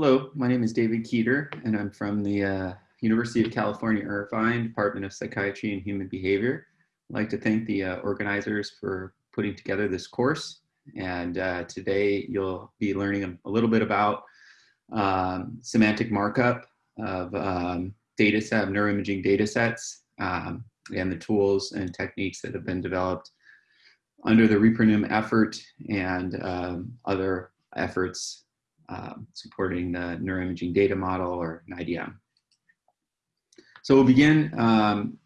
Hello, my name is David Keator, and I'm from the uh, University of California, Irvine, Department of Psychiatry and Human Behavior. I'd like to thank the uh, organizers for putting together this course. And uh, today you'll be learning a, little bit about um, semantic markup of um, data set, neuroimaging data sets, um, and the tools and techniques that have been developed under the ReproNim effort and um, other efforts um, supporting the neuroimaging data model or NIDM. So we'll begin um,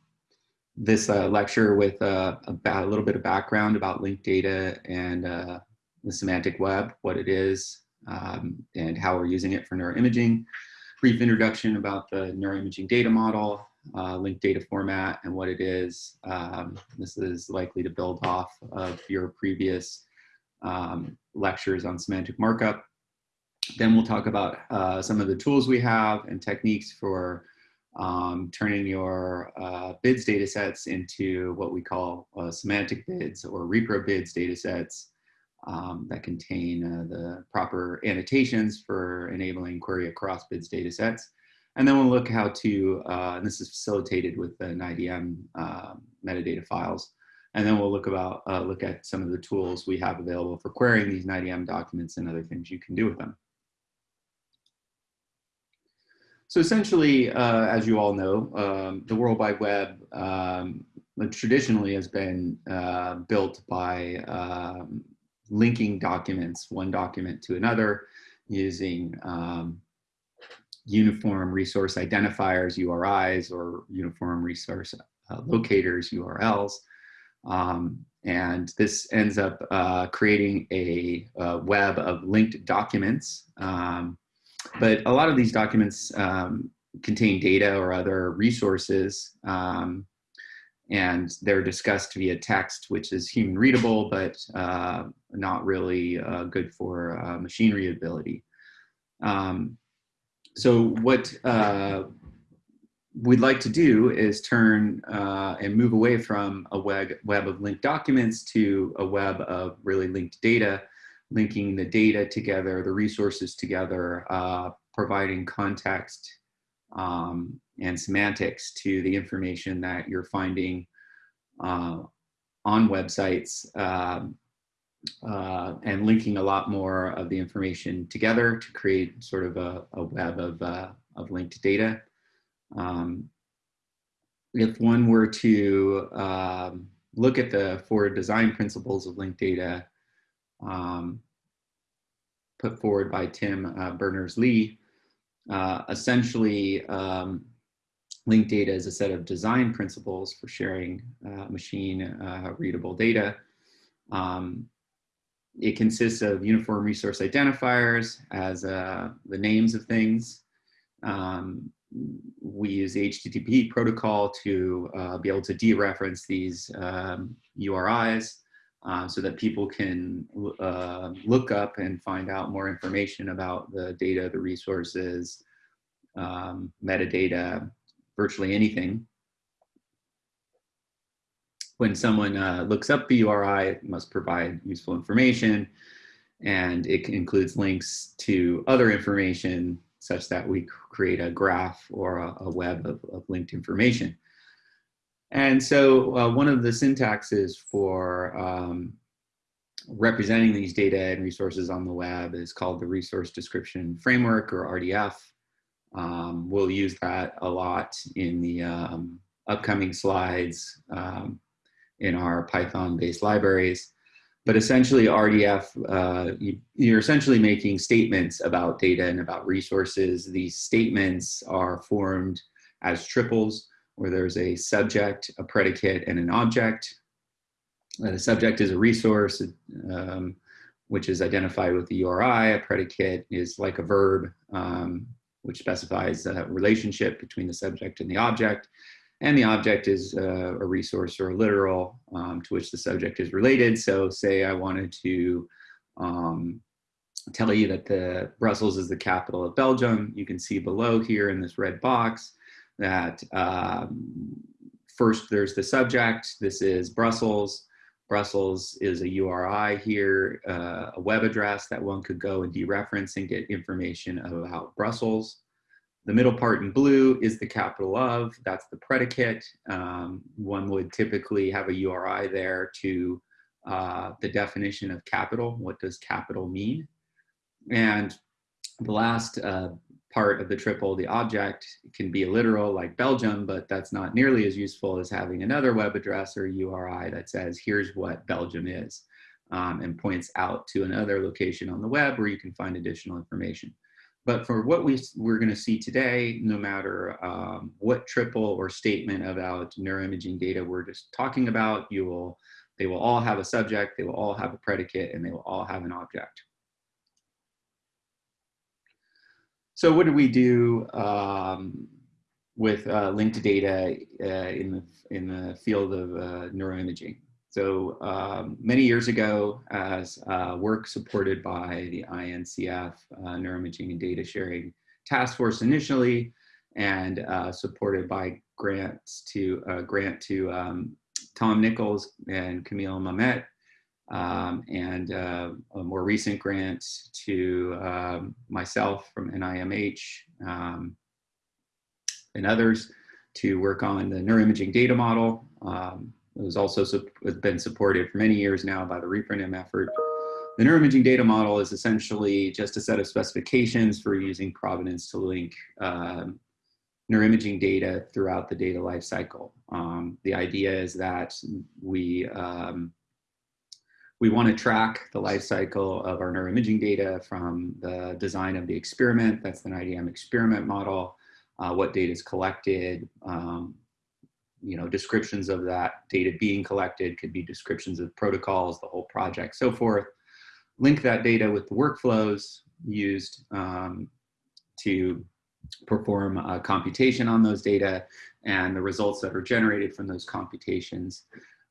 this uh, lecture with uh, about a little bit of background about linked data and uh, the semantic web, what it is, um, and how we're using it for neuroimaging. Brief introduction about the neuroimaging data model, uh, linked data format and what it is. Um, this is likely to build off of your previous um, lectures on semantic markup. Then we'll talk about uh, some of the tools we have and techniques for um, turning your uh, BIDS data sets into what we call uh, semantic BIDS or repro BIDS data sets um, that contain uh, the proper annotations for enabling query across BIDS data sets. And then we'll look how to, uh, and this is facilitated with the NIDM uh, metadata files. And then we'll look about uh, look at some of the tools we have available for querying these NIDM documents and other things you can do with them. So essentially, uh, as you all know, um, the World Wide Web um, traditionally has been uh, built by um, linking documents, one document to another, using um, uniform resource identifiers, URIs, or uniform resource uh, locators, URLs. Um, and this ends up uh, creating a, a, web of linked documents um, but a lot of these documents um, contain data or other resources um, and they're discussed via text, which is human readable, but uh, not really uh, good for uh, machine readability. Um, so what uh, we'd like to do is turn uh, and move away from a web, web of linked documents to a web of really linked data linking the data together, the resources together, uh, providing context um, and semantics to the information that you're finding uh, on websites um, uh, and linking a lot more of the information together to create sort of a, a web of, uh, of linked data. Um, if one were to um, look at the four design principles of linked data, um, put forward by Tim uh, Berners-Lee. Uh, essentially, um, linked data is a set of design principles for sharing uh, machine uh, readable data. Um, it consists of uniform resource identifiers as uh, the names of things. Um, we use the HTTP protocol to uh, be able to dereference these um, URIs uh, so that people can uh, look up and find out more information about the data, the resources, um, metadata, virtually anything. When someone uh, looks up the URI, it must provide useful information and it includes links to other information such that we create a graph or a, a web of, of linked information. And so uh, one of the syntaxes for um, representing these data and resources on the web is called the Resource Description Framework or RDF. Um, we'll use that a lot in the um, upcoming slides um, in our Python-based libraries. But essentially RDF, uh, you, you're essentially making statements about data and about resources. These statements are formed as triples where there's a subject, a predicate, and an object. The subject is a resource, um, which is identified with the URI. A predicate is like a verb, um, which specifies a relationship between the subject and the object. And the object is uh, a resource or a literal um, to which the subject is related. So say I wanted to um, tell you that the Brussels is the capital of Belgium. You can see below here in this red box, that um, first there's the subject, this is Brussels. Brussels is a URI here, uh, a web address that one could go and dereference and get information about Brussels. The middle part in blue is the capital of, that's the predicate. Um, one would typically have a URI there to uh, the definition of capital. What does capital mean? And the last uh, part of the triple, the object, can be a literal like Belgium, but that's not nearly as useful as having another web address or URI that says, here's what Belgium is, um, and points out to another location on the web where you can find additional information. But for what we, we're gonna see today, no matter um, what triple or statement about neuroimaging data we're just talking about, you will, they will all have a subject, they will all have a predicate, and they will all have an object. So what do we do um, with uh, linked data uh, in, the, in the field of uh, neuroimaging? So um, many years ago, as uh, work supported by the INCF uh, Neuroimaging and Data Sharing Task Force initially, and supported by grants to grant to um, Tom Nichols and Camille Maumet, um, and uh, a more recent grant to um, myself from NIMH um, and others to work on the neuroimaging data model. Um, it was also been supported for many years now by the ReproNim effort. The neuroimaging data model is essentially just a set of specifications for using provenance to link um, neuroimaging data throughout the data lifecycle. Um, the idea is that we we want to track the life cycle of our neuroimaging data from the design of the experiment, that's the IDM experiment model, uh, what data is collected, um, you know, descriptions of that data being collected could be descriptions of protocols, the whole project, so forth. Link that data with the workflows used um, to perform a computation on those data and the results that are generated from those computations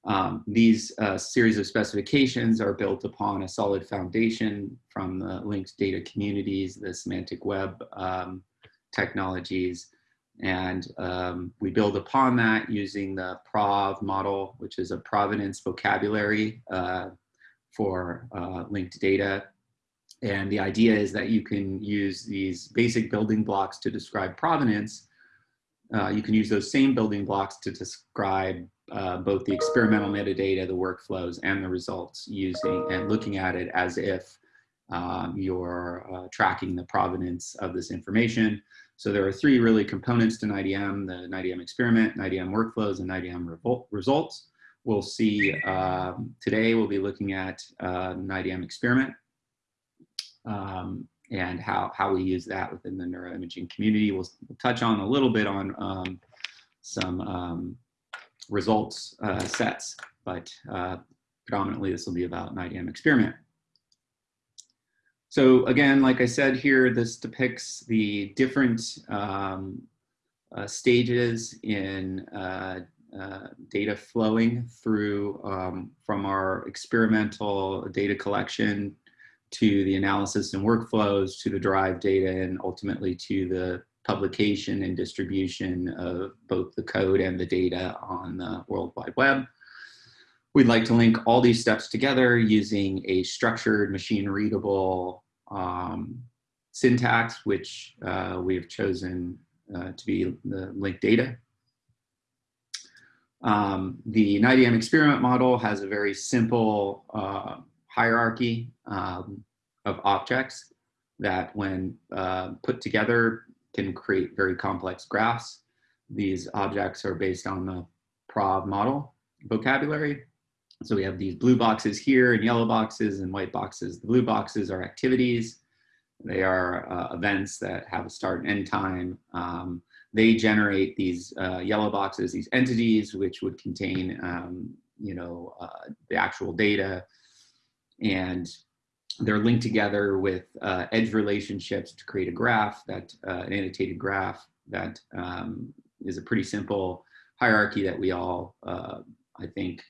um, these uh, series of specifications are built upon a solid foundation from the linked data communities, the semantic web um, technologies, and um, we build upon that using the PROV model, which is a provenance vocabulary uh, for uh, linked data. And the idea is that you can use these basic building blocks to describe provenance. Uh, you can use those same building blocks to describe uh, both the experimental metadata, the workflows, and the results using and looking at it as if um, you're uh, tracking the provenance of this information. So there are three really components to NIDM, the NIDM experiment, NIDM workflows, and NIDM results. We'll see um, today, we'll be looking at uh, NIDM experiment um, and how, how we use that within the neuroimaging community. We'll, we'll touch on a little bit on um, some um, results uh, sets, but uh, predominantly this will be about an NIDM experiment. So again, like I said here, this depicts the different um, uh, stages in uh, uh, data flowing through um, from our experimental data collection to the analysis and workflows to the derived data and ultimately to the publication and distribution of both the code and the data on the World Wide Web. We'd like to link all these steps together using a structured machine readable um, syntax, which uh, we have chosen uh, to be the linked data. Um, the NIDM experiment model has a very simple uh, hierarchy um, of objects that when uh, put together can create very complex graphs. These objects are based on the PROV model vocabulary. So we have these blue boxes here and yellow boxes and white boxes. The blue boxes are activities. They are uh, events that have a start and end time. Um, they generate these uh, yellow boxes, these entities, which would contain, um, you know, uh, the actual data. And they're linked together with uh, edge relationships to create a graph that uh, an annotated graph that um, is a pretty simple hierarchy that we all uh, I think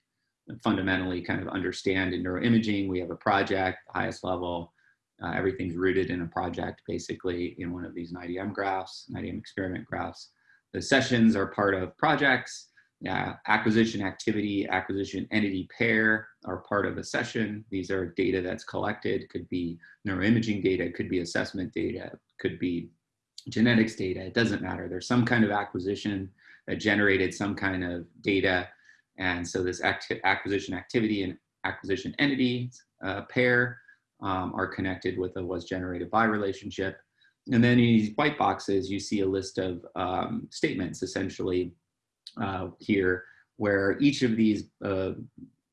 fundamentally kind of understand in neuroimaging. We have a project highest level uh, everything's rooted in a project basically in one of these NIDM graphs NIDM experiment graphs. The sessions are part of projects Yeah, acquisition activity, acquisition entity pair are part of a session. These are data that's collected, could be neuroimaging data, could be assessment data, could be genetics data, it doesn't matter. There's some kind of acquisition that generated some kind of data. And so this acti acquisition activity and acquisition entity uh, pair um, are connected with a was generated by relationship. And then in these white boxes, you see a list of um, statements essentially uh, here, where each of these uh,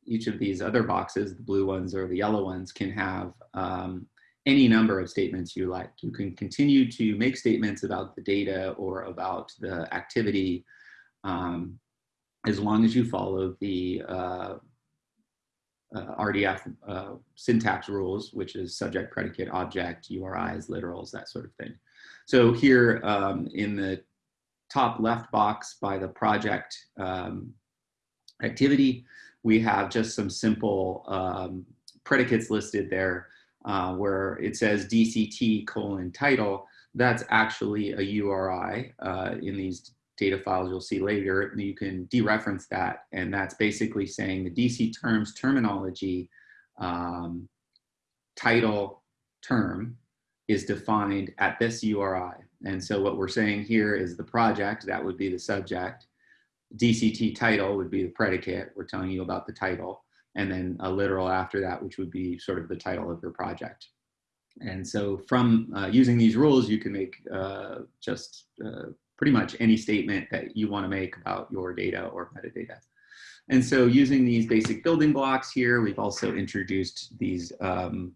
each of these other boxes, the blue ones or the yellow ones, can have um, any number of statements you like. You can continue to make statements about the data or about the activity um, as long as you follow the uh, uh, RDF uh, syntax rules, which is subject, predicate, object, URIs, literals, that sort of thing. So here um, in the top left box by the project um, activity, we have just some simple um, predicates listed there uh, where it says DCT colon title. That's actually a URI uh, in these data files you'll see later. You can dereference that and that's basically saying the DC terms terminology um, title term is defined at this URI. And so what we're saying here is the project, that would be the subject. DCT title would be the predicate. We're telling you about the title. And then a literal after that, which would be sort of the title of your project. And so from uh, using these rules, you can make uh, just uh, pretty much any statement that you want to make about your data or metadata. And so using these basic building blocks here, we've also introduced these um,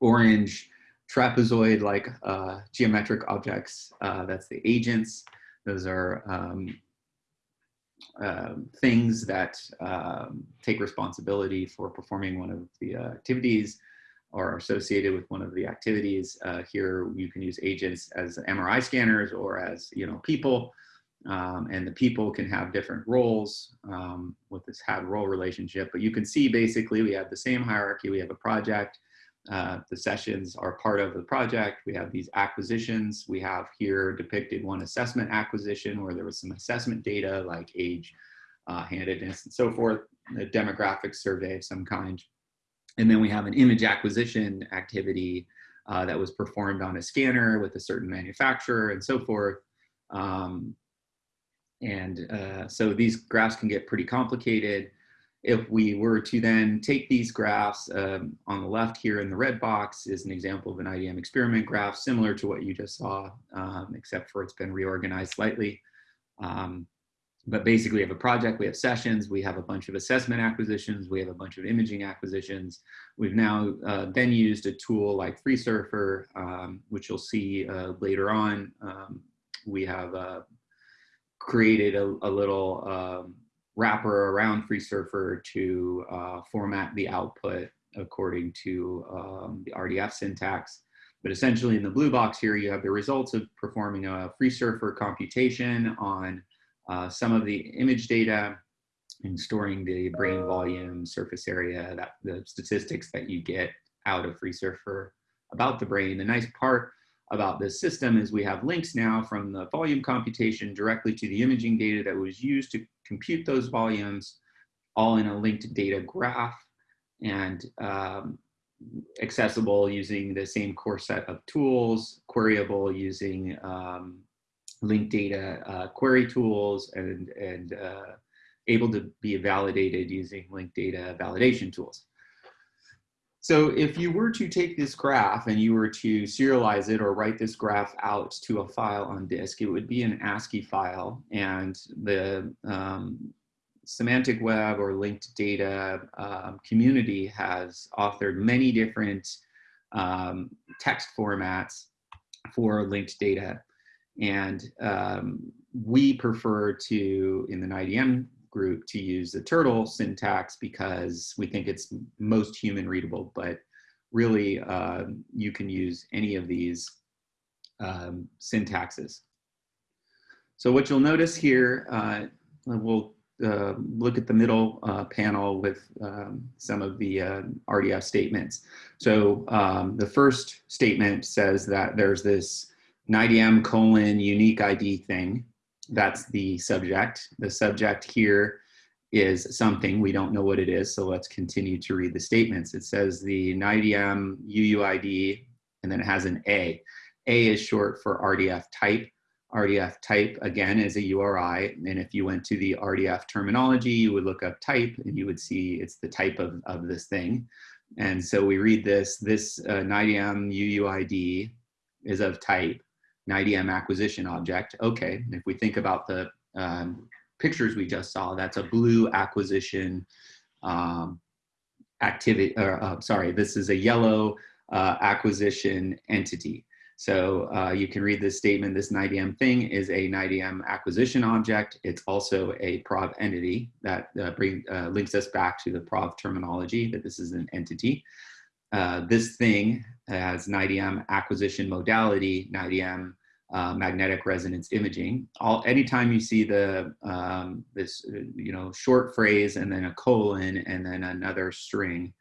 orange trapezoid-like uh, geometric objects. Uh, that's the agents. Those are um, uh, things that um, take responsibility for performing one of the uh, activities or associated with one of the activities. Uh, here you can use agents as MRI scanners or as you know people. Um, and the people can have different roles um, with this had role relationship. But you can see basically we have the same hierarchy. We have a project, uh, the sessions are part of the project. We have these acquisitions. We have here depicted one assessment acquisition where there was some assessment data like age, uh, handedness, and so forth, a demographic survey of some kind. And then we have an image acquisition activity uh, that was performed on a scanner with a certain manufacturer and so forth. Um, and uh, so these graphs can get pretty complicated if we were to then take these graphs um, on the left here in the red box is an example of an NIDM experiment graph similar to what you just saw, um, except for it's been reorganized slightly. Um, but basically we have a project, we have sessions, we have a bunch of assessment acquisitions, we have a bunch of imaging acquisitions. We've now uh, then used a tool like FreeSurfer, um, which you'll see uh, later on. Um, we have uh, created a, a little um, wrapper around FreeSurfer to uh, format the output according to um, the RDF syntax. But essentially in the blue box here, you have the results of performing a FreeSurfer computation on uh, some of the image data and storing the brain volume, surface area, that the statistics that you get out of FreeSurfer about the brain. The nice part about this system is we have links now from the volume computation directly to the imaging data that was used to compute those volumes all in a linked data graph and um, accessible using the same core set of tools, queryable using um, linked data uh, query tools and, and uh, able to be validated using linked data validation tools. So if you were to take this graph and you were to serialize it or write this graph out to a file on disk, it would be an ASCII file and the um, semantic web or linked data um, community has authored many different um, text formats for linked data. And um, we prefer to, in the IDM group to use the turtle syntax because we think it's most human readable, but really uh, you can use any of these um, syntaxes. So what you'll notice here, uh, we'll uh, look at the middle uh, panel with um, some of the uh, RDF statements. So um, the first statement says that there's this NIDM colon unique ID thing that's the subject. The subject here is something, we don't know what it is, so let's continue to read the statements. It says the NIDM UUID, and then it has an A. A is short for RDF type. RDF type, again, is a URI, and if you went to the RDF terminology, you would look up type, and you would see it's the type of, of this thing. And so we read this, this uh, NIDM UUID is of type NIDM acquisition object. Okay, if we think about the um, pictures we just saw, that's a blue acquisition um, activity, or uh, sorry, this is a yellow uh, acquisition entity. So uh, you can read this statement, this NIDM thing is a NIDM acquisition object. It's also a PROV entity that uh, bring, uh, links us back to the PROV terminology that this is an entity. Uh, this thing has NIDM acquisition modality, NIDM uh, magnetic resonance imaging. All anytime you see the um, this you know short phrase and then a colon and then another string,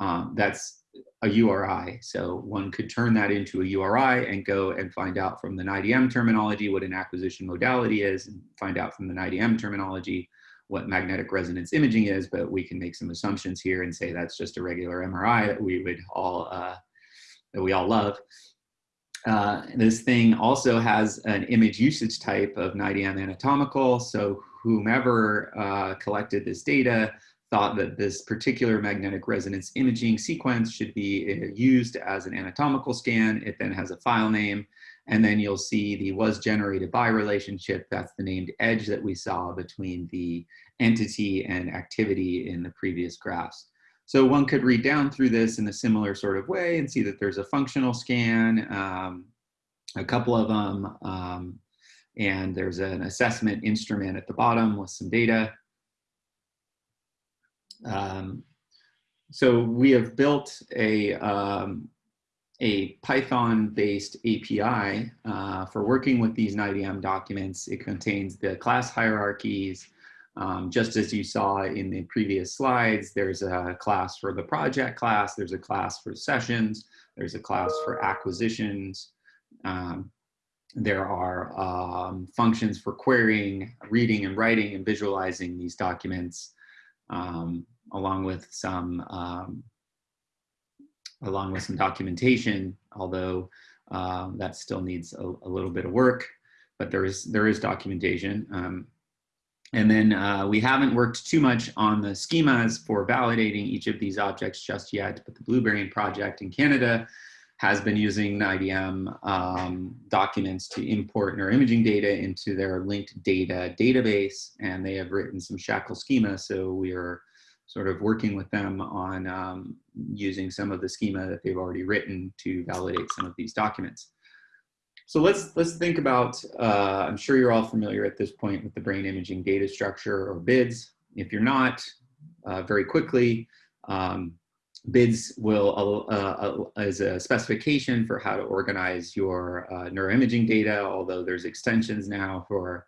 um, that's a URI. So one could turn that into a URI and go and find out from the NIDM terminology what an acquisition modality is, and find out from the NIDM terminology what magnetic resonance imaging is. But we can make some assumptions here and say that's just a regular MRI that we would all uh, that we all love. Uh, this thing also has an image usage type of NIDM anatomical. So whomever uh, collected this data thought that this particular magnetic resonance imaging sequence should be uh, used as an anatomical scan. It then has a file name. And then you'll see the was generated by relationship. That's the named edge that we saw between the entity and activity in the previous graphs. So one could read down through this in a similar sort of way and see that there's a functional scan, um, a couple of them, um, and there's an assessment instrument at the bottom with some data. Um, so we have built a, um, a Python-based API uh, for working with these NIDM documents. It contains the class hierarchies, um, just as you saw in the previous slides, there's a class for the project class, there's a class for sessions, there's a class for acquisitions. Um, there are um, functions for querying, reading and writing and visualizing these documents, um, along with some um, along with some documentation, although uh, that still needs a, a, little bit of work, but there is there is documentation. And then uh, we haven't worked too much on the schemas for validating each of these objects just yet, but the Blueberry project in Canada has been using NIDM um, documents to import neuroimaging data into their linked data database, and they have written some SHACL schema, so we are sort of working with them on um, using some of the schema that they've already written to validate some of these documents. So let's let's think about. Uh, I'm sure you're all familiar at this point with the brain imaging data structure or BIDS. If you're not, uh, very quickly, um, BIDS will uh, uh, as a specification for how to organize your uh, neuroimaging data. Although there's extensions now for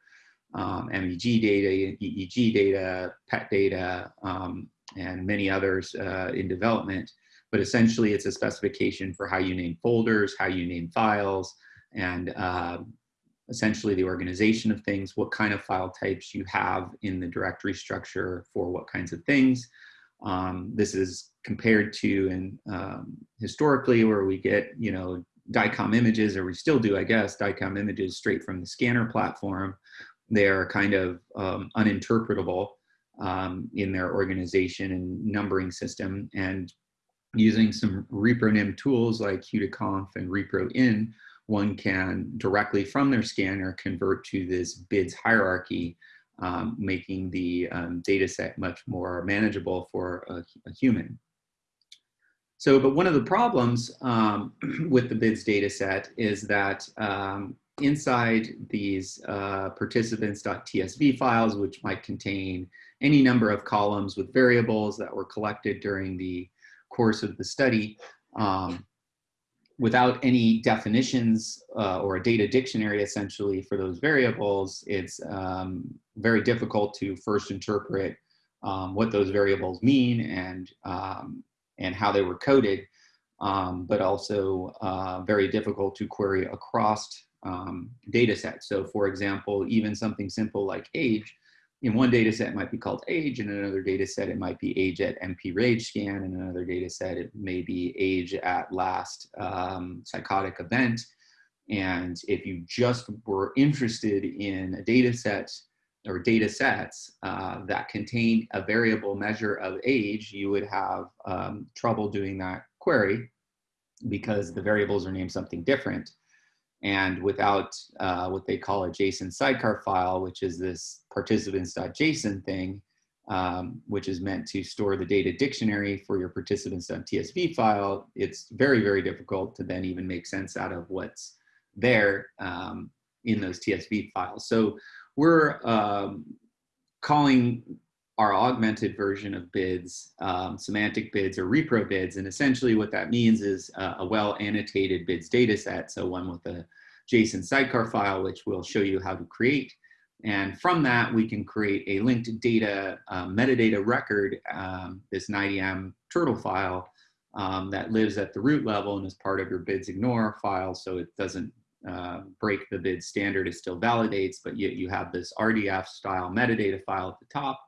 um, MEG data, EEG data, PET data, um, and many others uh, in development. But essentially, it's a specification for how you name folders, how you name files and uh, essentially the organization of things, what kind of file types you have in the directory structure for what kinds of things. Um, this is compared to and um, historically where we get, you know, DICOM images, or we still do, I guess, DICOM images straight from the scanner platform. They are kind of um, uninterpretable um, in their organization and numbering system. And using some ReproNim tools like HeuDiConv and ReproIn, one can directly from their scanner convert to this BIDS hierarchy, um, making the um, data set much more manageable for a, a, human. So, but one of the problems um, with the BIDS data set is that um, inside these uh, participants.tsv files, which might contain any number of columns with variables that were collected during the course of the study, um, without any definitions uh, or a data dictionary essentially for those variables, it's um, very difficult to first interpret um, what those variables mean and, um, and how they were coded, um, but also uh, very difficult to query across um, data sets. So for example, even something simple like age, in one data set might be called age, in another data set it might be age at MP RAGE scan, in another data set it may be age at last um, psychotic event. And if you just were interested in a data set or data sets uh, that contain a variable measure of age, you would have um, trouble doing that query because the variables are named something different. And without uh, what they call a JSON sidecar file, which is this participants.json thing, um, which is meant to store the data dictionary for your participants.tsv file, it's very, very difficult to then even make sense out of what's there um, in those TSV files. So we're um, calling our augmented version of bids, um, semantic bids or repro bids. And essentially what that means is uh, a well annotated bids data set. So one with a JSON sidecar file, which we'll show you how to create. And from that, we can create a linked data uh, metadata record, um, this NIDM turtle file um, that lives at the root level and is part of your bids ignore file. So it doesn't uh, break the bid standard, it still validates, but yet you have this RDF style metadata file at the top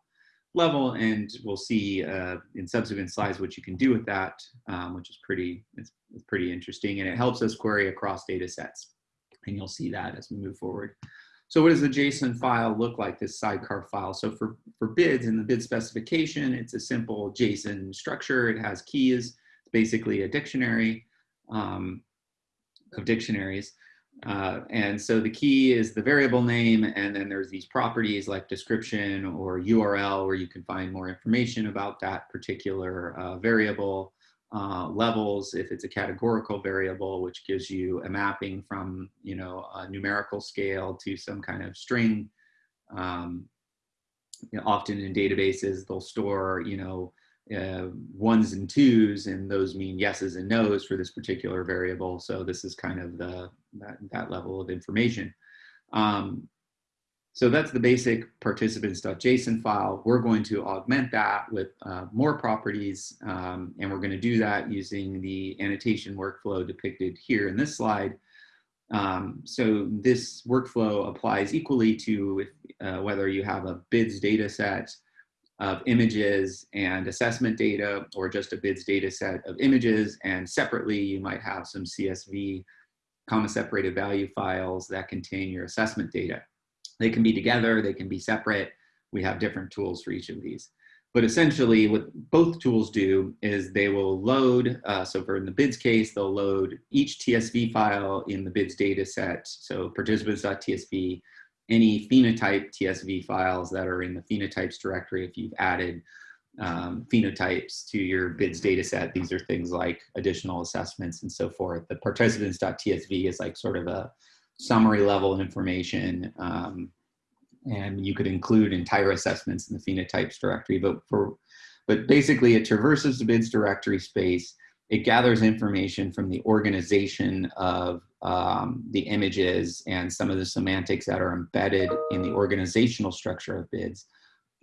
level, and we'll see uh, in subsequent slides what you can do with that, um, which is pretty, it's, it's, pretty interesting, and it helps us query across data sets. And you'll see that as we move forward. So what does the JSON file look like, this sidecar file? So for, for bids in the bid specification, it's a simple JSON structure. It has keys, it's basically a dictionary um, of dictionaries. Uh, and so the key is the variable name, and then there's these properties like description or URL where you can find more information about that particular uh, variable. Uh, levels, if it's a categorical variable, which gives you a mapping from, you know, a numerical scale to some kind of string. Um, you know, often in databases, they'll store, you know, uh, ones and twos, and those mean yeses and nos for this particular variable. So this is kind of the that, that level of information. Um, so that's the basic participants.json file. We're going to augment that with uh, more properties, um, and we're going to do that using the annotation workflow depicted here in this slide. Um, so this workflow applies equally to uh, whether you have a bids data set of images and assessment data or just a bids data set of images and separately you might have some CSV comma separated value files that contain your assessment data. They can be together, they can be separate. We have different tools for each of these. But essentially what both tools do is they will load, uh, so for in the bids case, they'll load each TSV file in the bids data set. So participants.tsv any phenotype TSV files that are in the phenotypes directory if you've added um, phenotypes to your bids data set. These are things like additional assessments and so forth. The participants.tsv is like sort of a summary level information um, and you could include entire assessments in the phenotypes directory, but for but basically it traverses the bids directory space it gathers information from the organization of um, the images and some of the semantics that are embedded in the organizational structure of bids.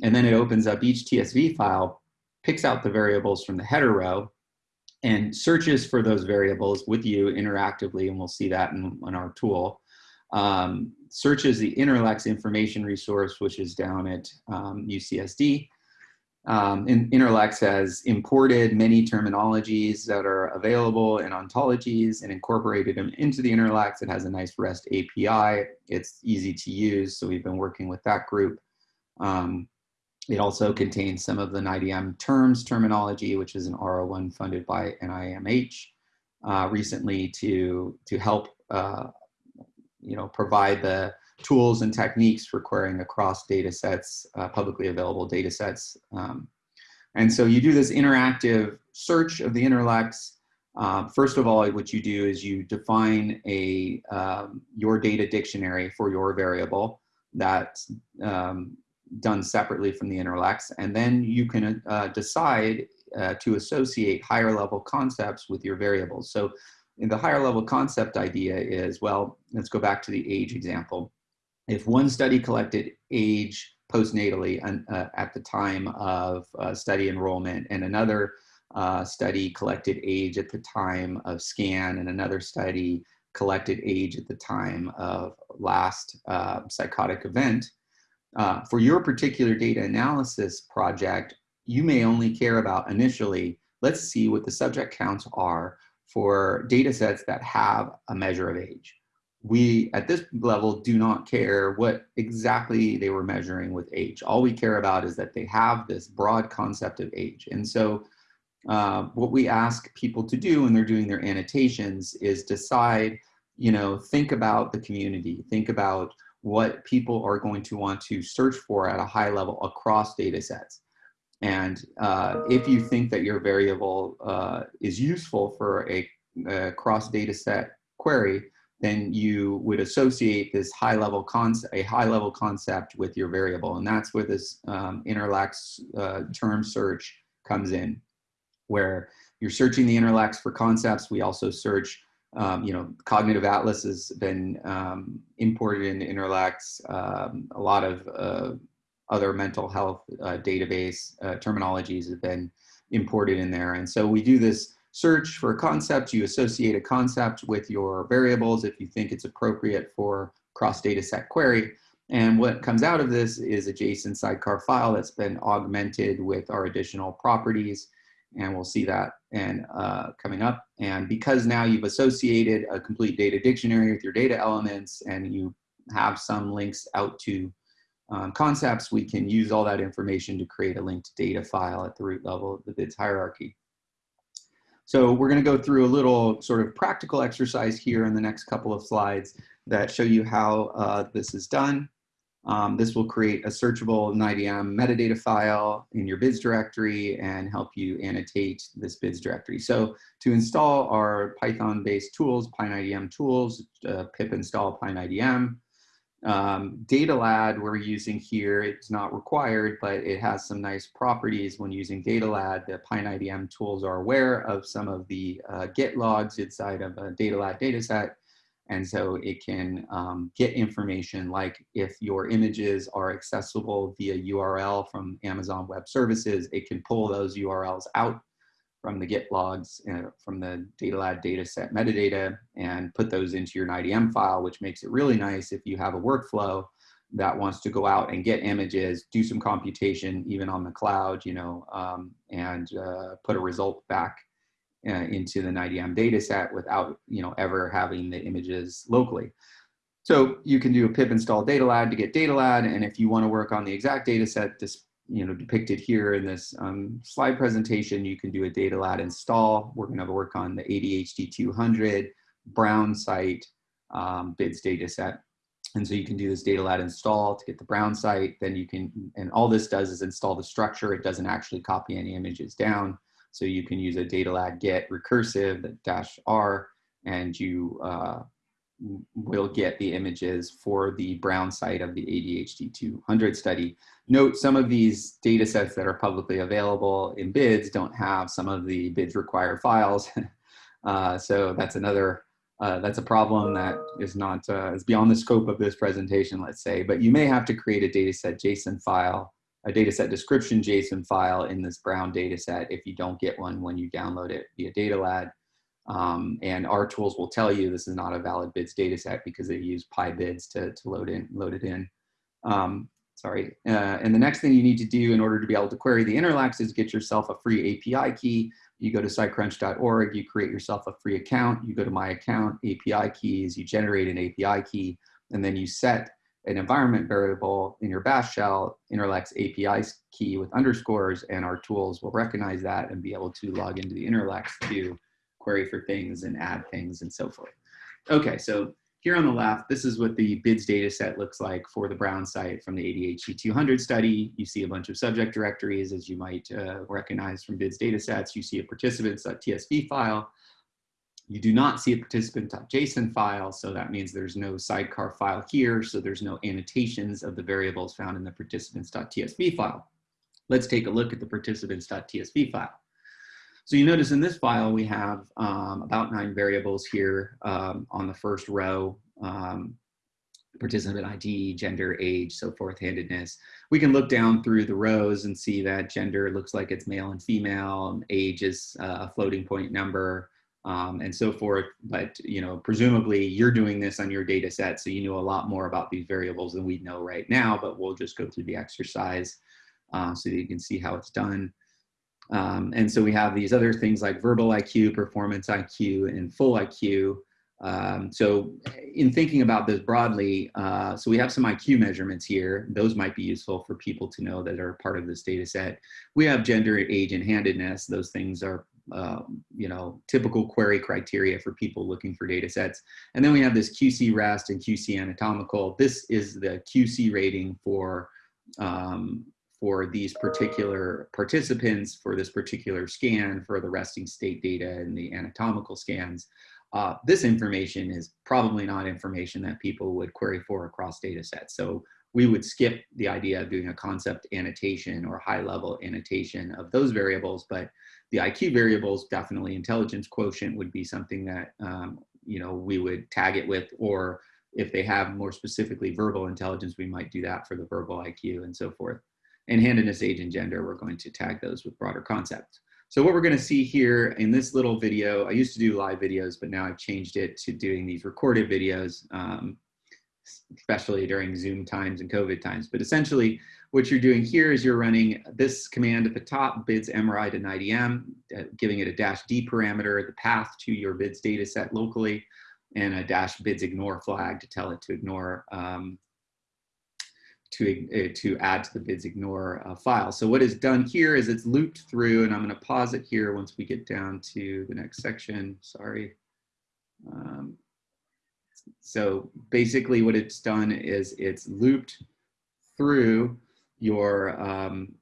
And then it opens up each TSV file, picks out the variables from the header row, and searches for those variables with you interactively, and we'll see that in, in our tool. Um, searches the Interlex information resource, which is down at um, UCSD, um, Interlex has imported many terminologies that are available in ontologies and incorporated them into the Interlex. It has a nice REST API. It's easy to use, so we've been working with that group. Um, it also contains some of the NIDM terms terminology, which is an R01 funded by NIMH uh, recently to, to help uh, you know, provide the tools and techniques for querying across data sets, uh, publicly available data sets. Um, and so you do this interactive search of the Interlex. Uh, first of all, what you do is you define a um, your data dictionary for your variable that's um, done separately from the Interlex. And then you can uh, decide uh, to associate higher level concepts with your variables. So the higher level concept idea is, well, let's go back to the age example if one study collected age postnatally uh, at the time of uh, study enrollment and another uh, study collected age at the time of scan and another study collected age at the time of last uh, psychotic event. Uh, for your particular data analysis project, you may only care about initially, let's see what the subject counts are for data sets that have a measure of age. We, at this level, do not care what exactly they were measuring with age. All we care about is that they have this broad concept of age. And so uh, what we ask people to do when they're doing their annotations is decide, you know, think about the community, think about what people are going to want to search for at a high level across data sets. And uh, if you think that your variable uh, is useful for a, a, cross data set query, then you would associate this high level concept, a high level concept with your variable. And that's where this um, interlex uh, term search comes in, where you're searching the interlex for concepts. We also search, um, you know, Cognitive Atlas has been um, imported into interlex. Um, a lot of uh, other mental health uh, database uh, terminologies have been imported in there. And so we do this search for a concept. You associate a concept with your variables if you think it's appropriate for cross data set query. And what comes out of this is a JSON sidecar file that's been augmented with our additional properties. And we'll see that and uh, coming up. And because now you've associated a complete data dictionary with your data elements and you have some links out to um, concepts, we can use all that information to create a linked data file at the root level of the BIDS hierarchy. So we're gonna go through a little sort of practical exercise here in the next couple of slides that show you how uh, this is done. Um, this will create a searchable NIDM metadata file in your BIDS directory and help you annotate this BIDS directory. So to install our Python-based tools, PyNIDM tools, uh, pip install PyNIDM, um, DataLad we're using here, it's not required, but it has some nice properties when using DataLad. The PyNIDM tools are aware of some of the uh, Git logs inside of a DataLad dataset. And so it can um, get information like if your images are accessible via URL from Amazon Web Services, it can pull those URLs out from the Git logs uh, from the DataLad dataset metadata and put those into your NIDM file, which makes it really nice if you have a workflow that wants to go out and get images, do some computation, even on the cloud, you know, um, and uh, put a result back uh, into the NIDM dataset without, you know, ever having the images locally. So you can do a pip install datalad to get datalad, and if you want to work on the exact dataset, this you know, depicted here in this um, slide presentation, you can do a data datalad install. We're gonna work on the ADHD 200 Brown site um, BIDS data set. And so you can do this data datalad install to get the Brown site. Then you can, and all this does is install the structure. It doesn't actually copy any images down. So you can use a data datalad get recursive dash R and you uh, will get the images for the Brown site of the ADHD 200 study. Note some of these data sets that are publicly available in BIDS don't have some of the BIDS required files. uh, so that's another, uh, that's a problem that is not, uh, is beyond the scope of this presentation, let's say, but you may have to create a dataset JSON file, a dataset description JSON file in this Brown dataset if you don't get one when you download it via data DataLad. Um, and our tools will tell you this is not a valid BIDS data set because they use PyBids to, to load, in, load it in. Um, sorry. Uh, and the next thing you need to do in order to be able to query the interlex is get yourself a free API key. You go to scicrunch.org, you create yourself a free account, you go to my account, API keys, you generate an API key, and then you set an environment variable in your bash shell, interlex API key with underscores, and our tools will recognize that and be able to log into the interlex to query for things and add things and so forth. Okay, so here on the left, this is what the BIDS data set looks like for the Brown site from the ADHD 200 study. You see a bunch of subject directories as you might uh, recognize from BIDS data sets. You see a participants.tsv file. You do not see a participant.json file, so that means there's no sidecar file here, so there's no annotations of the variables found in the participants.tsv file. Let's take a look at the participants.tsv file. So you notice in this file, we have um, about nine variables here um, on the first row, um, participant ID, gender, age, so forth, handedness. We can look down through the rows and see that gender looks like it's male and female, age is uh, a floating point number, um, and so forth. But you know, presumably you're doing this on your data set, so you know a lot more about these variables than we know right now, but we'll just go through the exercise uh, so that you can see how it's done. Um, and so we have these other things like verbal IQ, performance IQ, and full IQ. Um, so in thinking about this broadly, uh, so we have some IQ measurements here. Those might be useful for people to know that are part of this data set. We have gender, age, and handedness. Those things are, uh, you know, typical query criteria for people looking for data sets. And then we have this QC REST and QC anatomical. This is the QC rating for um, for these particular participants, for this particular scan, for the resting state data and the anatomical scans. Uh, this information is probably not information that people would query for across data sets. So we would skip the idea of doing a concept annotation or high level annotation of those variables, but the IQ variables, definitely intelligence quotient would be something that, um, you know, we would tag it with, or if they have more specifically verbal intelligence, we might do that for the verbal IQ and so forth. And handedness, age, and gender, we're going to tag those with broader concepts. So what we're going to see here in this little video, I used to do live videos, but now I've changed it to doing these recorded videos, um, especially during Zoom times and COVID times. But essentially, what you're doing here is you're running this command at the top, bids MRI to NIDM, uh, giving it a dash D parameter, the path to your bids data set locally, and a dash bids ignore flag to tell it to ignore um, to, uh, to add to the bids ignore uh, file. So what is done here is it's looped through, and I'm going to pause it here once we get down to the next section. Sorry. Um, so basically what it's done is it's looped through your um,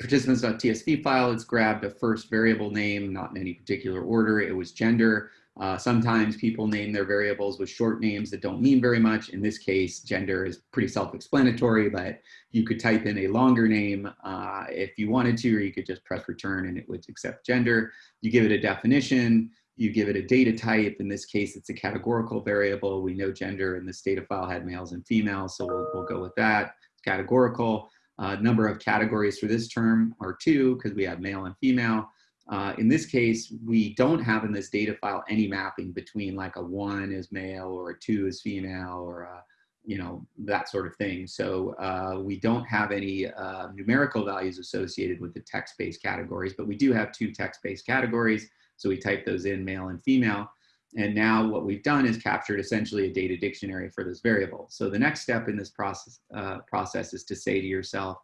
participants.tsv file. It's grabbed a first variable name, not in any particular order. It was gender. Uh, sometimes people name their variables with short names that don't mean very much. In this case, gender is pretty self-explanatory, but you could type in a longer name uh, if you wanted to, or you could just press return and it would accept gender. You give it a definition, you give it a data type. In this case, it's a categorical variable. We know gender in this data file had males and females, so we'll, we'll go with that. Categorical. Uh, number of categories for this term are two because we have male and female. Uh, in this case, we don't have in this data file any mapping between like a one is male or a two is female or a, you know, that sort of thing. So uh, we don't have any uh, numerical values associated with the text-based categories, but we do have two text-based categories. So we type those in male and female. And now what we've done is captured essentially a data dictionary for this variable. So the next step in this process, uh, process is to say to yourself,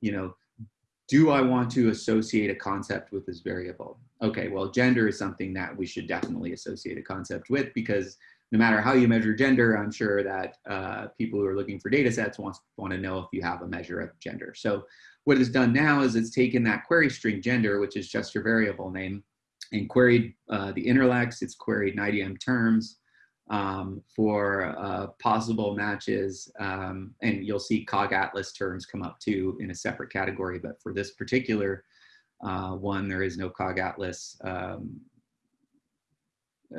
you know, do I want to associate a concept with this variable? Okay, well, gender is something that we should definitely associate a concept with because no matter how you measure gender, I'm sure that uh, people who are looking for data sets want, want to know if you have a measure of gender. So what it's done now is it's taken that query string gender, which is just your variable name, and queried uh, the InterLex, it's queried NIDM terms, um, for uh, possible matches. Um, and you'll see COG Atlas terms come up too in a separate category, but for this particular uh, one, there is no COG Atlas um,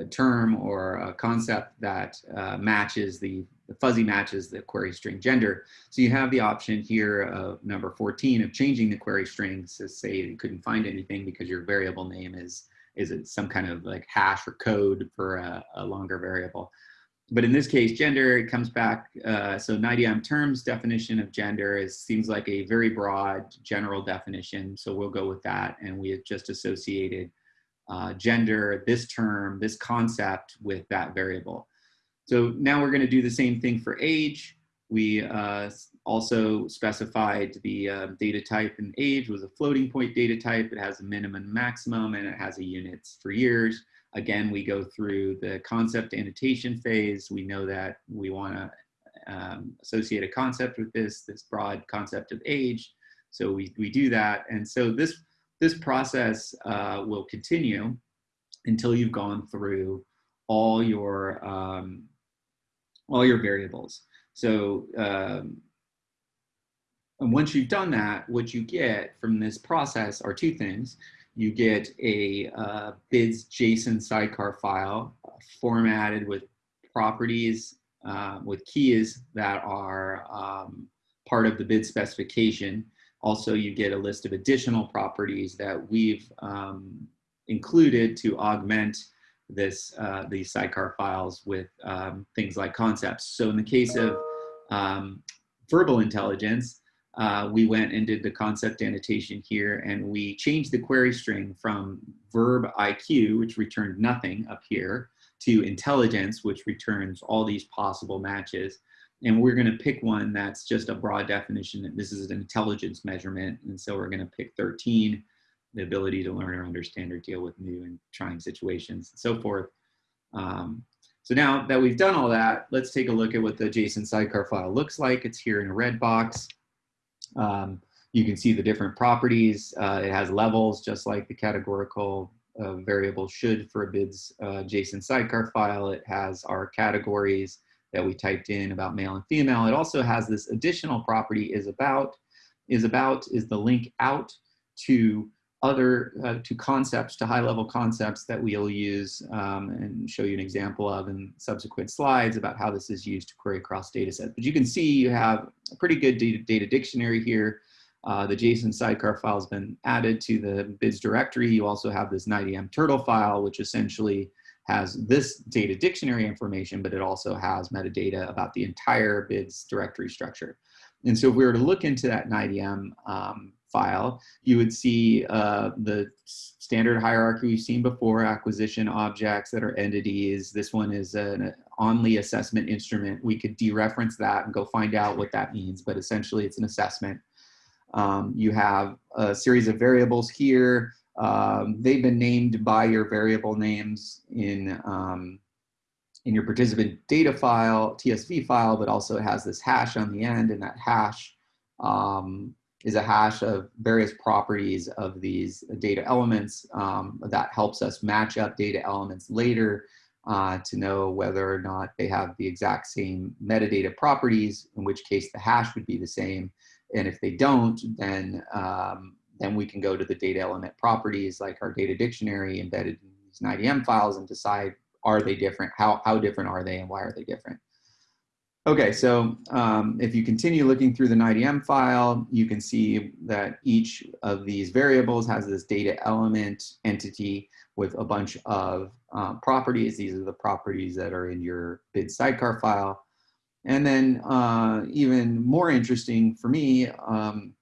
term or a concept that uh, matches the, the, fuzzy matches the query string gender. So you have the option here of number 14 of changing the query string to say you couldn't find anything because your variable name is is it some kind of like hash or code for a, a longer variable? But in this case, gender, it comes back. Uh, so NIDM terms definition of gender is seems like a very broad general definition. So we'll go with that. And we have just associated uh, gender, this term, this concept with that variable. So now we're gonna do the same thing for age. We uh, also specified the uh, data type and age was a floating point data type. It has a minimum maximum and it has a units for years. Again, we go through the concept annotation phase. We know that we want to um, associate a concept with this, this broad concept of age. So we, we do that. And so this, this process uh, will continue until you've gone through all your, um, all your variables. So um, and once you've done that, what you get from this process are two things. You get a uh, bids JSON sidecar file formatted with properties, uh, with keys that are um, part of the bid specification. Also, you get a list of additional properties that we've um, included to augment this uh, these sidecar files with um, things like concepts. So in the case of um, verbal intelligence, uh, we went and did the concept annotation here and we changed the query string from verb IQ, which returned nothing up here, to intelligence, which returns all these possible matches. And we're gonna pick one that's just a broad definition. That this is an intelligence measurement. And so we're gonna pick 13, the ability to learn or understand or deal with new and trying situations and so forth. Um, so now that we've done all that, let's take a look at what the JSON sidecar file looks like. It's here in a red box. Um, you can see the different properties. Uh, it has levels, just like the categorical uh, variable should for a BIDS uh, JSON sidecar file. It has our categories that we typed in about male and female. It also has this additional property is about, is about is the link out to other, uh, to concepts, to high level concepts that we'll use um, and show you an example of in subsequent slides about how this is used to query across data sets. But you can see you have a pretty good data, data dictionary here. Uh, the JSON sidecar file has been added to the BIDS directory. You also have this NIDM turtle file, which essentially has this data dictionary information, but it also has metadata about the entire BIDS directory structure. And so if we were to look into that NIDM um, file, you would see uh, the standard hierarchy we've seen before, acquisition objects that are entities. This one is an only assessment instrument. We could dereference that and go find out what that means, but essentially it's an assessment. Um, you have a series of variables here. Um, they've been named by your variable names in, um, in your participant data file, TSV file, but also has this hash on the end and that hash um, is a hash of various properties of these data elements um, that helps us match up data elements later uh, to know whether or not they have the exact same metadata properties, in which case the hash would be the same. And if they don't, then um, then we can go to the data element properties like our data dictionary embedded in these NIDM files and decide are they different, how, how different are they and why are they different. Okay, so um, if you continue looking through the NIDM file, you can see that each of these variables has this data element entity with a bunch of uh, properties. These are the properties that are in your BID sidecar file. And then uh, even more interesting for me, um,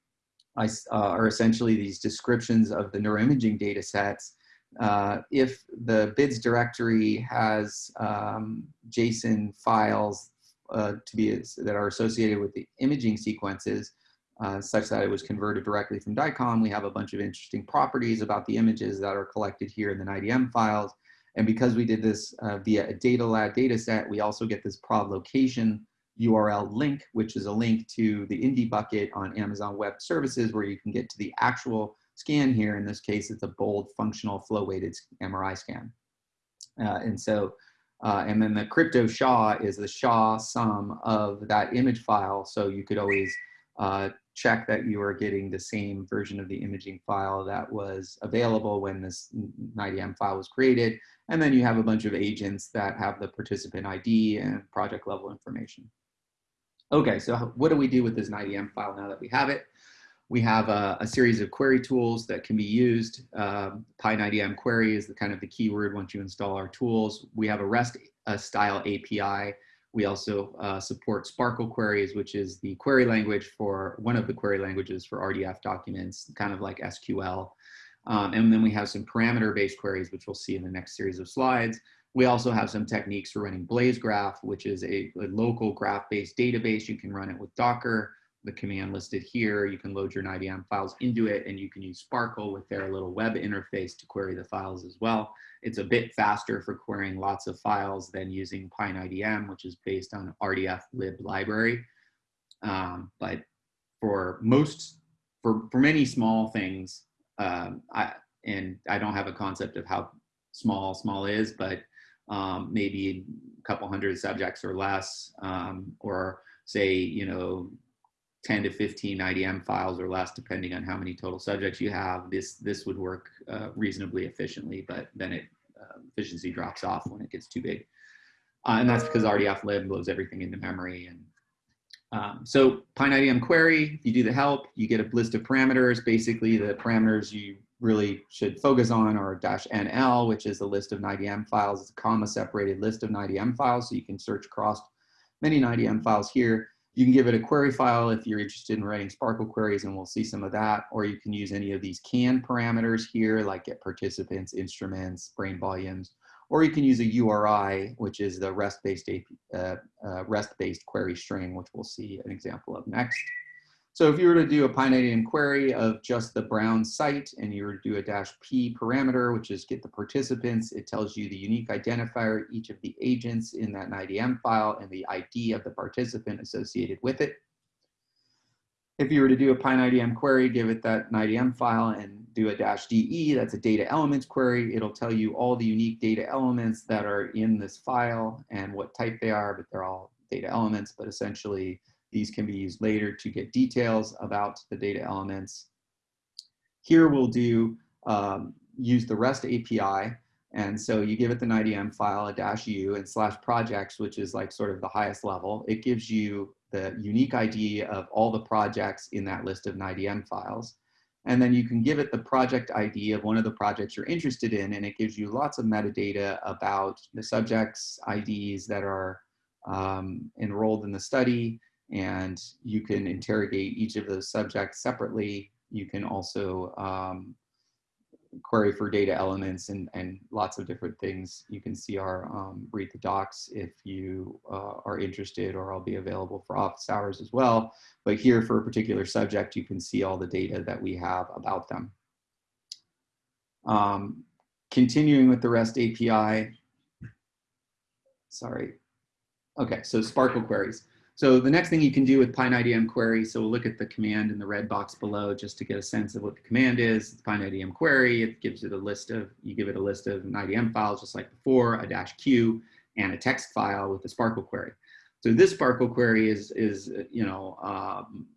I, uh, are essentially these descriptions of the neuroimaging data sets. Uh, if the BIDS directory has um, JSON files uh, to be that are associated with the imaging sequences, uh, such that it was converted directly from DICOM, we have a bunch of interesting properties about the images that are collected here in the NIDM files. And because we did this uh, via a DataLad data set, we also get this prod location URL link, which is a link to the INDI bucket on Amazon Web Services where you can get to the actual scan here. In this case, it's a bold functional flow weighted MRI scan. Uh, and so, uh, and then the crypto SHA is the SHA sum of that image file. So you could always uh, check that you are getting the same version of the imaging file that was available when this NIDM file was created. And then you have a bunch of agents that have the participant ID and project level information. Okay, so what do we do with this NIDM file now that we have it? We have a, a series of query tools that can be used. Um, PyNIDM query is the kind of the keyword once you install our tools. We have a REST uh, style API. We also uh, support SPARQL queries, which is the query language for one of the query languages for RDF documents, kind of like SQL. Um, and then we have some parameter-based queries, which we'll see in the next series of slides. We also have some techniques for running BlazeGraph, which is a, a local graph-based database. You can run it with Docker, the command listed here. You can load your NIDM files into it, and you can use SPARQL with their little web interface to query the files as well. It's a bit faster for querying lots of files than using PyNIDM, which is based on RDF lib library. Um, but for most, for, for many small things, um, I, and I don't have a concept of how small small is, but um, maybe a couple hundred subjects or less, um, or say, you know, 10 to 15 NIDM files or less, depending on how many total subjects you have, this, this would work uh, reasonably efficiently, but then it uh, efficiency drops off when it gets too big. Uh, and that's because RDFLib loads everything into memory. And um, so PyNIDM query, you do the help, you get a list of parameters. Basically the parameters you really should focus on are dash NL, which is a list of NIDM files. It's a comma separated list of NIDM files. So you can search across many NIDM files here. You can give it a query file if you're interested in writing SPARQL queries and we'll see some of that. Or you can use any of these CAN parameters here, like get participants, instruments, brain volumes. Or you can use a URI, which is the REST-based uh, uh, REST-based query string, which we'll see an example of next. So if you were to do a PyNiDM query of just the Brown site and you were to do a dash P parameter, which is get the participants, it tells you the unique identifier, each of the agents in that NIDM file and the ID of the participant associated with it. If you were to do a PyNiDM query, give it that NIDM file and do a dash DE, that's a data elements query. It'll tell you all the unique data elements that are in this file and what type they are, but they're all data elements, but essentially these can be used later to get details about the data elements. Here we'll do um, use the REST API. And so you give it the NIDM file, a dash U and slash projects, which is like sort of the highest level. It gives you the unique ID of all the projects in that list of NIDM files. And then you can give it the project ID of one of the projects you're interested in, and it gives you lots of metadata about the subjects IDs that are um, enrolled in the study, and you can interrogate each of those subjects separately. You can also um, query for data elements and, and lots of different things. You can see our um, read the docs if you uh, are interested or I'll be available for office hours as well. But here for a particular subject, you can see all the data that we have about them. Um, continuing with the REST API, sorry. Okay, so SPARQL queries. So the next thing you can do with PyNIDM query, so we'll look at the command in the red box below just to get a sense of what the command is. It's PyNIDM query, it gives it a list of, you give it a list of an IDM files just like before, a dash Q, and a text file with the SPARQL query. So this SPARQL query is, is you know, um,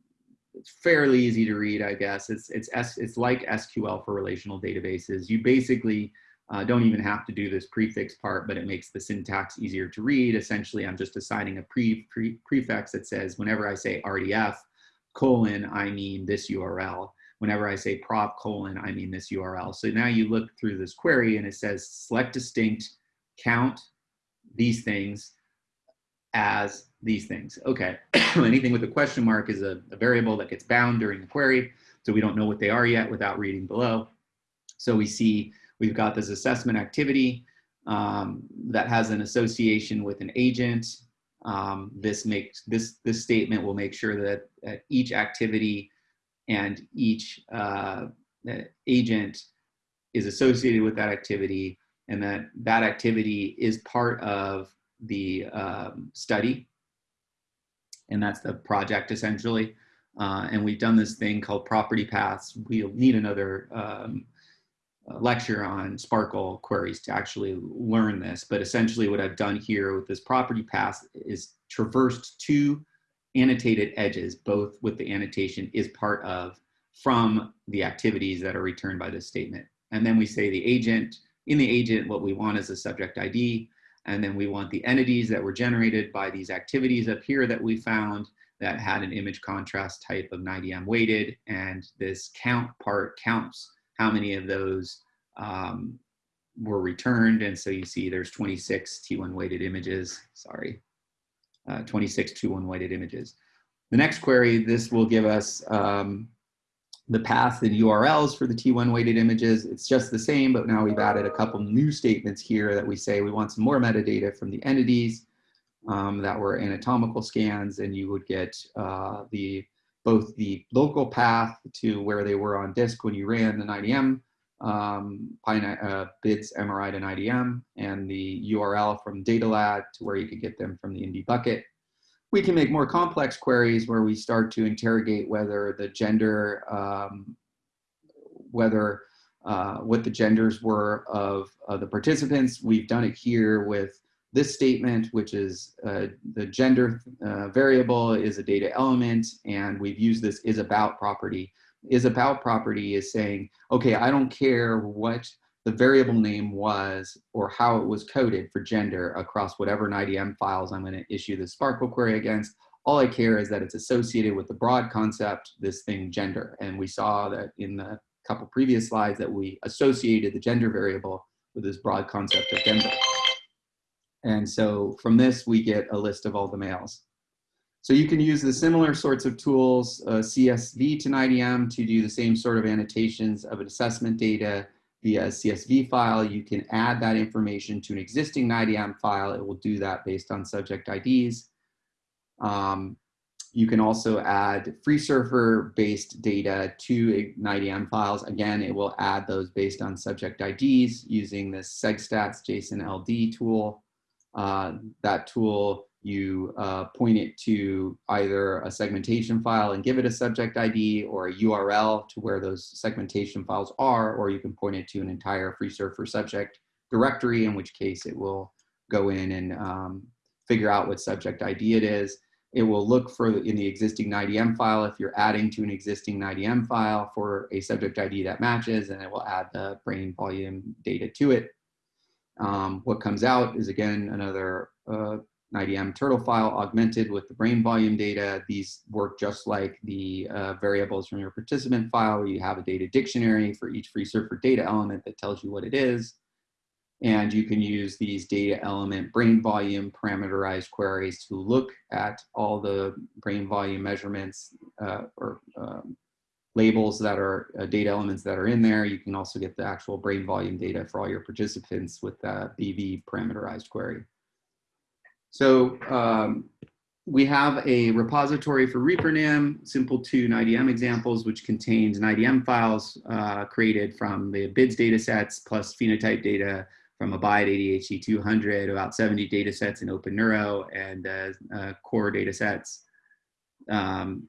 it's fairly easy to read, I guess. It's, it's, S, it's like SQL for relational databases. You basically uh, don't even have to do this prefix part, but it makes the syntax easier to read. Essentially, I'm just assigning a pre, pre prefix that says whenever I say RDF colon, I mean this URL. Whenever I say prof colon, I mean this URL. So now you look through this query and it says select distinct, count these things as these things. Okay, anything with a question mark is a, a variable that gets bound during the query. So we don't know what they are yet without reading below. So we see We've got this assessment activity um, that has an association with an agent. Um, this makes this this statement will make sure that, each activity and each uh, agent is associated with that activity and that that activity is part of the um, study. And that's the project essentially. Uh, and we've done this thing called property paths. We'll need another um, lecture on SPARQL queries to actually learn this. But essentially what I've done here with this property path is traversed two annotated edges, both with the annotation is part of from the activities that are returned by this statement. And then we say the agent, in the agent, what we want is a subject ID. And then we want the entities that were generated by these activities up here that we found that had an image contrast type of NIDM weighted. And this count part counts how many of those um, were returned. And so you see there's 26 T1 weighted images, sorry, uh, 26 T1 weighted images. The next query, this will give us um, the path and URLs for the T1 weighted images. It's just the same, but now we've added a couple new statements here that we say we want some more metadata from the entities um, that were anatomical scans and you would get uh, the both the local path to where they were on disk when you ran the NIDM um, uh, BIDS, MRI to NIDM, and the URL from DataLad to where you could get them from the INDI bucket. We can make more complex queries where we start to interrogate whether the gender, um, whether uh, what the genders were of the participants. We've done it here with this statement, which is uh, the gender uh, variable is a data element, and we've used this is about property. Is about property is saying, okay, I don't care what the variable name was or how it was coded for gender across whatever NIDM files I'm going to issue the SPARQL query against. All I care is that it's associated with the broad concept, this thing gender. And we saw that in the couple previous slides that we associated the gender variable with this broad concept of gender. And so from this, we get a list of all the males. So you can use the similar sorts of tools, uh, CSV to NIDM to do the same sort of annotations of an assessment data via a CSV file. You can add that information to an existing NIDM file. It will do that based on subject IDs. Um, you can also add FreeSurfer based data to NIDM files. Again, it will add those based on subject IDs using this SegStats JSON LD tool. Uh, that tool, you uh, point it to either a segmentation file and give it a subject ID or a URL to where those segmentation files are, or you can point it to an entire FreeSurfer subject directory, in which case it will go in and um, figure out what subject ID it is. It will look for in the existing NIDM file if you're adding to an existing NIDM file for a subject ID that matches, and it will add the brain volume data to it. Um, what comes out is again another uh, NIDM turtle file augmented with the brain volume data. These work just like the uh, variables from your participant file you have a data dictionary for each FreeSurfer data element that tells you what it is. And you can use these data element brain volume parameterized queries to look at all the brain volume measurements uh, or um, labels that are uh, data elements that are in there. You can also get the actual brain volume data for all your participants with the BV parameterized query. So um, we have a repository for ReproNim, simple2 NIDM examples, which contains NIDM files uh, created from the BIDS data sets plus phenotype data from Abide ADHD 200, about 70 data sets in OpenNeuro and uh, uh, core data sets. Um,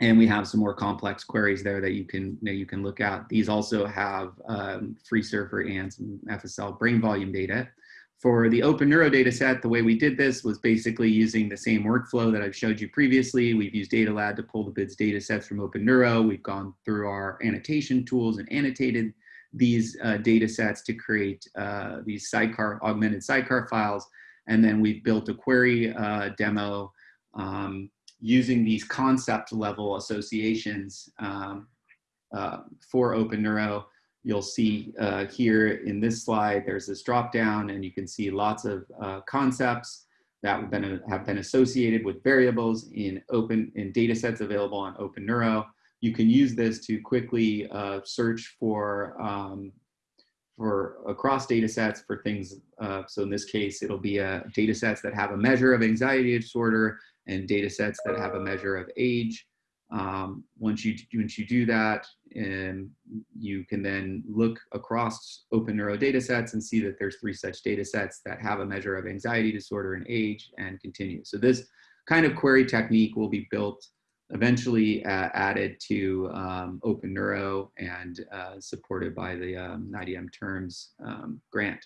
and we have some more complex queries there that you can that you can look at. These also have um, FreeSurfer and some FSL brain volume data. For the OpenNeuro data set, the way we did this was basically using the same workflow that I've showed you previously. We've used DataLad to pull the BIDS data sets from OpenNeuro. We've gone through our annotation tools and annotated these uh, data sets to create uh, these sidecar, augmented sidecar files. And then we've built a query uh, demo um, using these concept level associations um, uh, for OpenNeuro. You'll see uh, here in this slide, there's this drop down and you can see lots of uh, concepts that have been, have been associated with variables in open in data sets available on OpenNeuro you can use this to quickly uh, search for um, for across data sets for things. Uh, so in this case, it'll be a uh, data sets that have a measure of anxiety disorder and data sets that have a measure of age. Um, once you once you do that, and you can then look across open neuro data sets and see that there's three such data sets that have a measure of anxiety disorder and age and continue. So this kind of query technique will be built eventually uh, added to um, OpenNeuro and uh, supported by the um, NIDM Terms um, grant.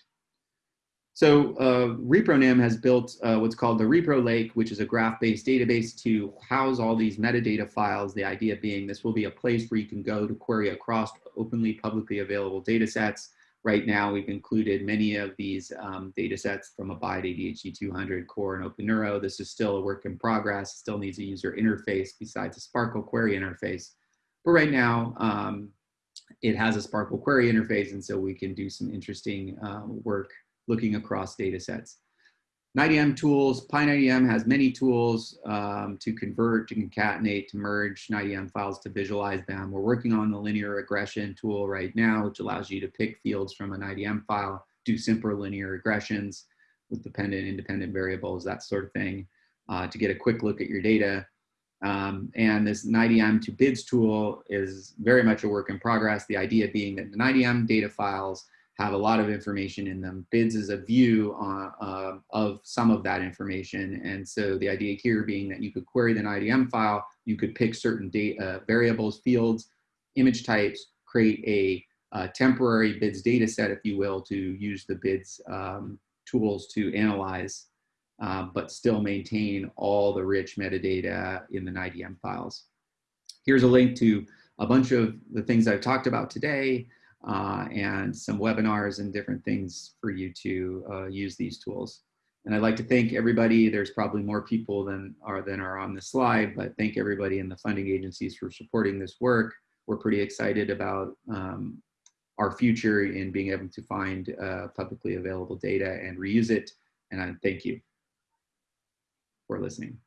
So uh, ReproNim has built uh, what's called the Repro Lake, which is a graph-based database to house all these metadata files. The idea being this will be a place where you can go to query across openly publicly available data sets Right now, we've included many of these um, data sets from Abide ADHD 200, Core, and OpenNeuro. This is still a work in progress, still needs a user interface besides a SPARQL query interface. But right now, um, it has a SPARQL query interface, and so we can do some interesting uh, work looking across data sets. NIDM tools, PyNIDM has many tools um, to convert, to concatenate, to merge NIDM files to visualize them. We're working on the linear regression tool right now, which allows you to pick fields from an NIDM file, do simple linear regressions with dependent, independent variables, that sort of thing, uh, to get a quick look at your data. Um, and this NIDM to BIDS tool is very much a work in progress. The idea being that the NIDM data files have a lot of information in them. BIDS is a view on, uh, of some of that information. And so the idea here being that you could query the NIDM file, you could pick certain data, uh, variables, fields, image types, create a, a, temporary BIDS data set, if you will, to use the BIDS um, tools to analyze, uh, but still maintain all the rich metadata in the NIDM files. Here's a link to a bunch of the things I've talked about today uh, and some webinars and different things for you to uh, use these tools. And I'd like to thank everybody. There's probably more people than are than are on the slide, but thank everybody in the funding agencies for supporting this work. we're pretty excited about um, our future in being able to find uh, publicly available data and reuse it. And I thank you for listening.